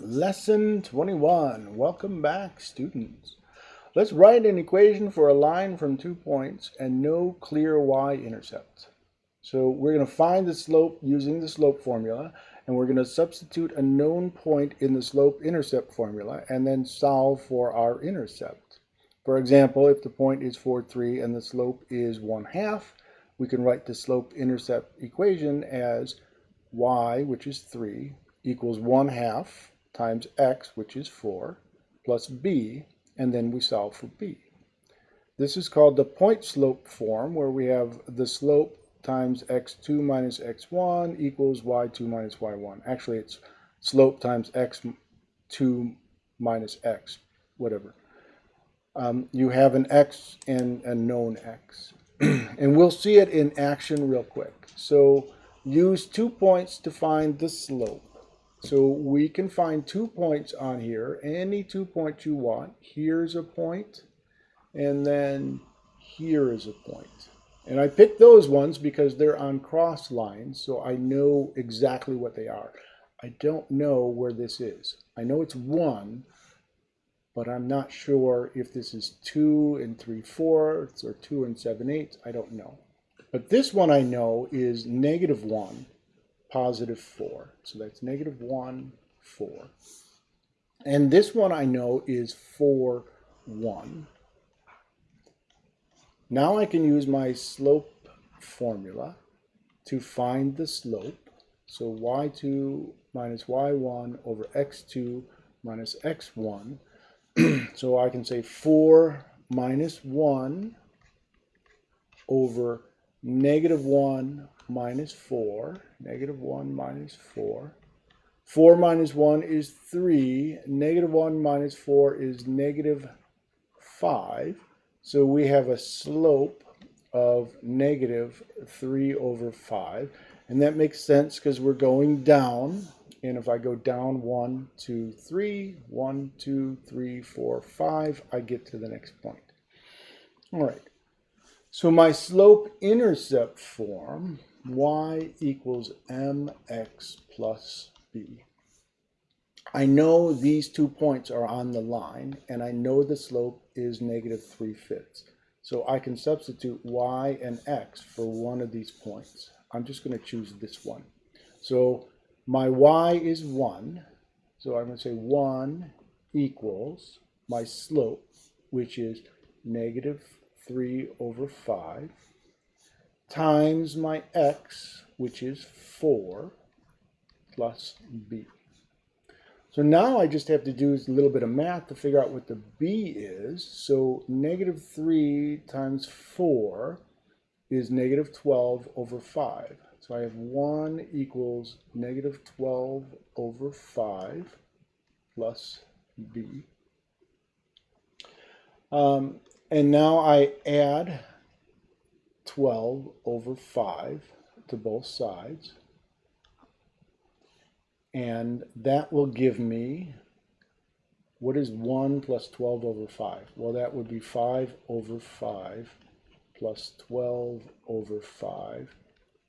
Lesson 21. Welcome back, students. Let's write an equation for a line from two points and no clear y-intercept. So we're going to find the slope using the slope formula, and we're going to substitute a known point in the slope-intercept formula and then solve for our intercept. For example, if the point is 4, 3 and the slope is 1 half, we can write the slope-intercept equation as y, which is 3, equals 1 half times x, which is 4, plus b, and then we solve for b. This is called the point slope form, where we have the slope times x2 minus x1 equals y2 minus y1. Actually, it's slope times x2 minus x, whatever. Um, you have an x and a known x. and we'll see it in action real quick. So use two points to find the slope. So we can find two points on here, any two points you want. Here's a point, and then here is a point. And I picked those ones because they're on cross lines, so I know exactly what they are. I don't know where this is. I know it's 1, but I'm not sure if this is 2 and 3 fourths or 2 and 7 eighths. I don't know. But this one I know is negative 1 positive 4. So that's negative 1, 4. And this one I know is 4, 1. Now I can use my slope formula to find the slope. So y2 minus y1 over x2 minus x1. so I can say 4 minus 1 over negative 1 minus 4. Negative 1 minus 4. 4 minus 1 is 3. Negative 1 minus 4 is negative 5. So we have a slope of negative 3 over 5. And that makes sense because we're going down. And if I go down 1, 2, 3, 1, 2, 3, 4, 5, I get to the next point. All right. So my slope-intercept form y equals mx plus b. I know these two points are on the line, and I know the slope is negative 3 fifths. So I can substitute y and x for one of these points. I'm just going to choose this one. So my y is 1. So I'm going to say 1 equals my slope, which is negative 3 over 5 times my x, which is 4, plus b. So now I just have to do a little bit of math to figure out what the b is. So negative 3 times 4 is negative 12 over 5. So I have 1 equals negative 12 over 5 plus b. Um, and now I add 12 over 5 to both sides. And that will give me, what is 1 plus 12 over 5? Well, that would be 5 over 5 plus 12 over 5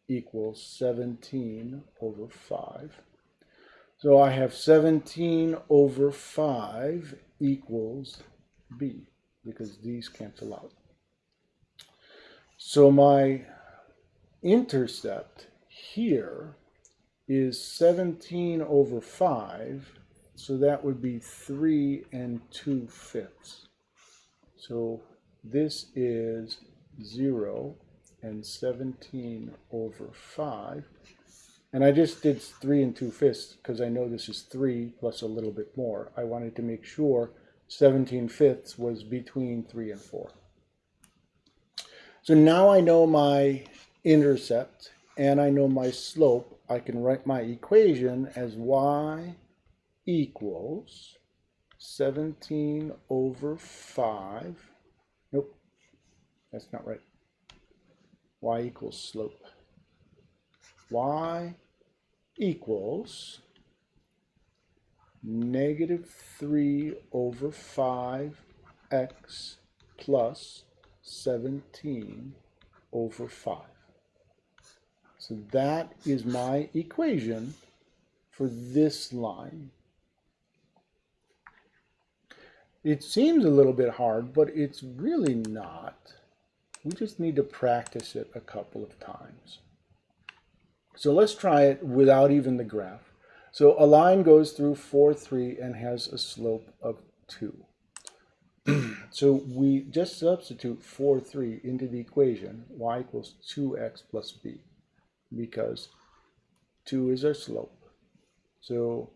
equals 17 over 5. So I have 17 over 5 equals b, because these cancel out. So my intercept here is 17 over 5, so that would be 3 and 2 fifths. So this is 0 and 17 over 5. And I just did 3 and 2 fifths because I know this is 3 plus a little bit more. I wanted to make sure 17 fifths was between 3 and 4. So now I know my intercept and I know my slope. I can write my equation as y equals 17 over 5. Nope, that's not right. y equals slope. y equals negative 3 over 5x plus 17 over 5. So that is my equation for this line. It seems a little bit hard, but it's really not. We just need to practice it a couple of times. So let's try it without even the graph. So a line goes through 4, 3 and has a slope of 2. so we just substitute 4, 3 into the equation, y equals 2x plus b, because 2 is our slope. So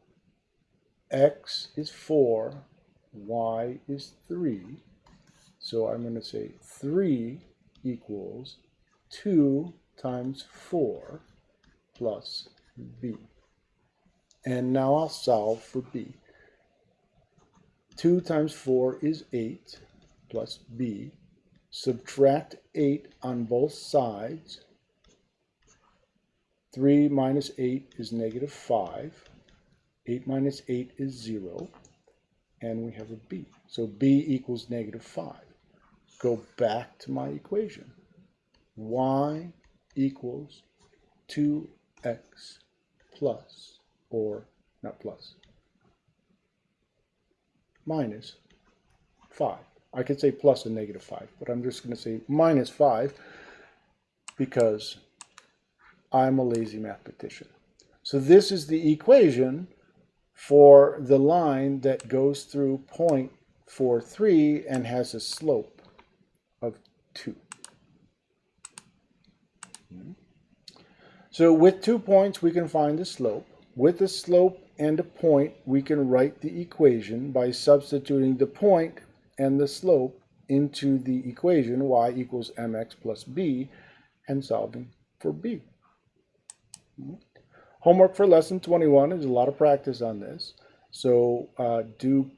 x is 4, y is 3. So I'm going to say 3 equals 2 times 4 plus b. And now I'll solve for b. 2 times 4 is 8 plus b. Subtract 8 on both sides. 3 minus 8 is negative 5. 8 minus 8 is 0. And we have a b. So b equals negative 5. Go back to my equation. y equals 2x plus, or not plus, minus 5. I could say and negative 5, but I'm just going to say minus 5 because I'm a lazy mathematician. So this is the equation for the line that goes through point 4, 3 and has a slope of 2. So with two points, we can find the slope. With the slope and a point, we can write the equation by substituting the point and the slope into the equation y equals mx plus b and solving for b. Homework for lesson 21 is a lot of practice on this. So uh, do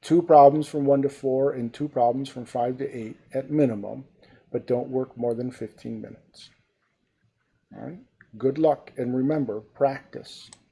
two problems from 1 to 4 and two problems from 5 to 8 at minimum, but don't work more than 15 minutes. All right. Good luck and remember, practice.